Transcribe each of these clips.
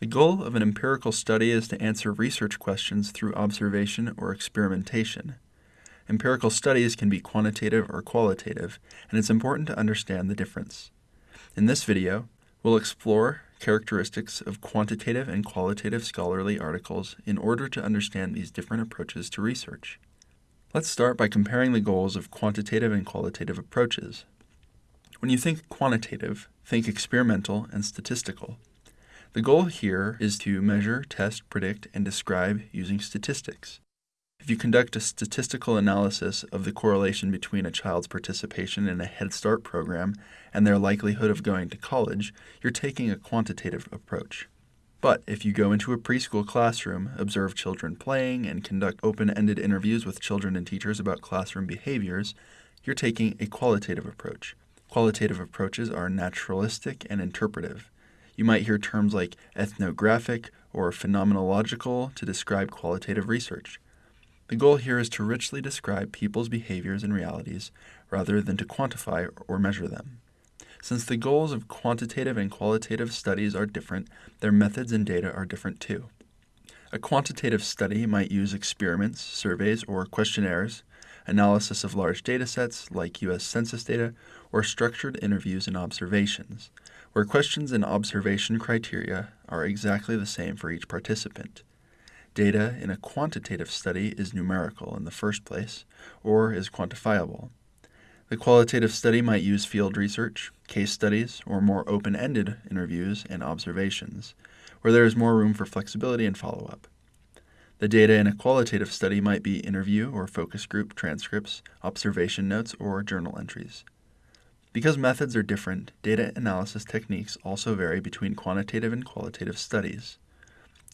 The goal of an empirical study is to answer research questions through observation or experimentation. Empirical studies can be quantitative or qualitative, and it's important to understand the difference. In this video, we'll explore characteristics of quantitative and qualitative scholarly articles in order to understand these different approaches to research. Let's start by comparing the goals of quantitative and qualitative approaches. When you think quantitative, think experimental and statistical. The goal here is to measure, test, predict, and describe using statistics. If you conduct a statistical analysis of the correlation between a child's participation in a Head Start program and their likelihood of going to college, you're taking a quantitative approach. But if you go into a preschool classroom, observe children playing, and conduct open ended interviews with children and teachers about classroom behaviors, you're taking a qualitative approach. Qualitative approaches are naturalistic and interpretive. You might hear terms like ethnographic or phenomenological to describe qualitative research. The goal here is to richly describe people's behaviors and realities rather than to quantify or measure them. Since the goals of quantitative and qualitative studies are different, their methods and data are different too. A quantitative study might use experiments, surveys, or questionnaires, analysis of large data sets like U.S. Census data, or structured interviews and observations, where questions and observation criteria are exactly the same for each participant. Data in a quantitative study is numerical in the first place, or is quantifiable. The qualitative study might use field research, case studies, or more open ended interviews and observations, where there is more room for flexibility and follow up. The data in a qualitative study might be interview or focus group transcripts, observation notes, or journal entries. Because methods are different, data analysis techniques also vary between quantitative and qualitative studies.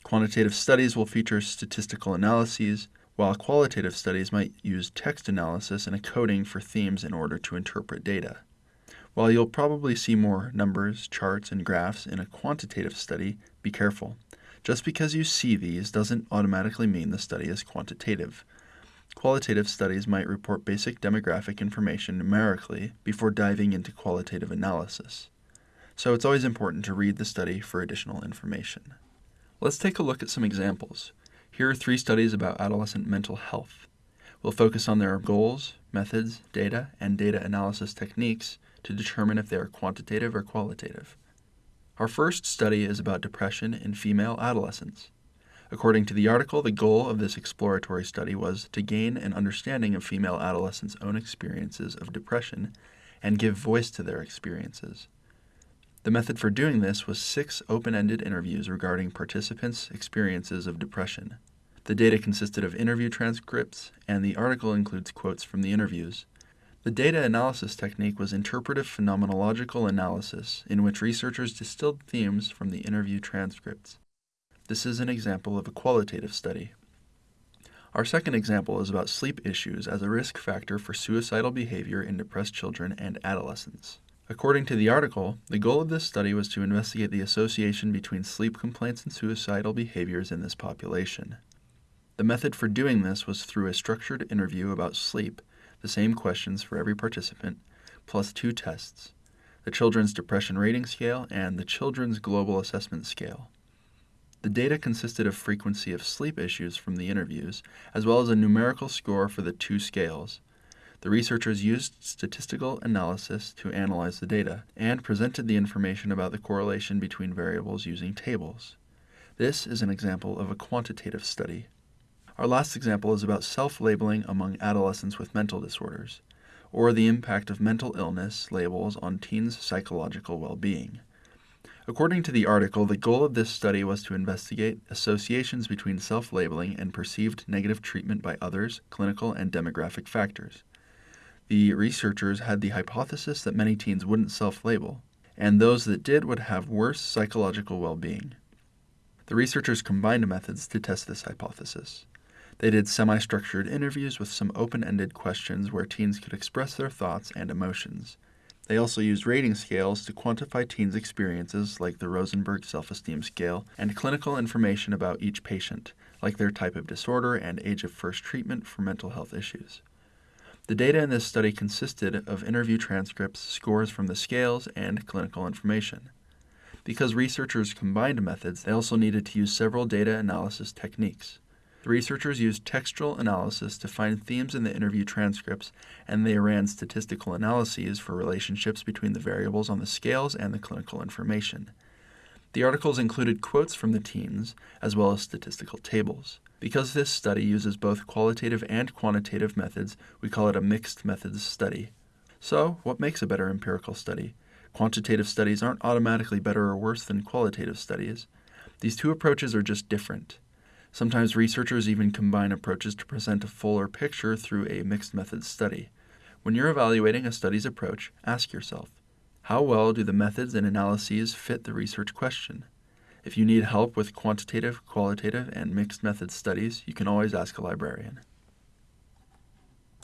Quantitative studies will feature statistical analyses, while qualitative studies might use text analysis and a coding for themes in order to interpret data. While you'll probably see more numbers, charts, and graphs in a quantitative study, be careful. Just because you see these doesn't automatically mean the study is quantitative. Qualitative studies might report basic demographic information numerically before diving into qualitative analysis. So it's always important to read the study for additional information. Let's take a look at some examples. Here are three studies about adolescent mental health. We'll focus on their goals, methods, data, and data analysis techniques to determine if they are quantitative or qualitative. Our first study is about depression in female adolescents. According to the article, the goal of this exploratory study was to gain an understanding of female adolescents' own experiences of depression and give voice to their experiences. The method for doing this was six open ended interviews regarding participants' experiences of depression. The data consisted of interview transcripts, and the article includes quotes from the interviews. The data analysis technique was interpretive phenomenological analysis, in which researchers distilled themes from the interview transcripts. This is an example of a qualitative study. Our second example is about sleep issues as a risk factor for suicidal behavior in depressed children and adolescents. According to the article, the goal of this study was to investigate the association between sleep complaints and suicidal behaviors in this population. The method for doing this was through a structured interview about sleep, the same questions for every participant, plus two tests the Children's Depression Rating Scale and the Children's Global Assessment Scale. The data consisted of frequency of sleep issues from the interviews, as well as a numerical score for the two scales, the researchers used statistical analysis to analyze the data and presented the information about the correlation between variables using tables. This is an example of a quantitative study. Our last example is about self labeling among adolescents with mental disorders, or the impact of mental illness labels on teens' psychological well being. According to the article, the goal of this study was to investigate associations between self labeling and perceived negative treatment by others, clinical and demographic factors. The researchers had the hypothesis that many teens wouldn't self label, and those that did would have worse psychological well being. The researchers combined methods to test this hypothesis. They did semi structured interviews with some open ended questions where teens could express their thoughts and emotions. They also used rating scales to quantify teens' experiences, like the Rosenberg Self Esteem Scale, and clinical information about each patient, like their type of disorder and age of first treatment for mental health issues. The data in this study consisted of interview transcripts, scores from the scales, and clinical information. Because researchers combined methods, they also needed to use several data analysis techniques. The researchers used textual analysis to find themes in the interview transcripts, and they ran statistical analyses for relationships between the variables on the scales and the clinical information. The articles included quotes from the teens, as well as statistical tables. Because this study uses both qualitative and quantitative methods, we call it a mixed methods study. So, what makes a better empirical study? Quantitative studies aren't automatically better or worse than qualitative studies. These two approaches are just different. Sometimes researchers even combine approaches to present a fuller picture through a mixed methods study. When you're evaluating a study's approach, ask yourself how well do the methods and analyses fit the research question? If you need help with quantitative, qualitative, and mixed methods studies, you can always ask a librarian.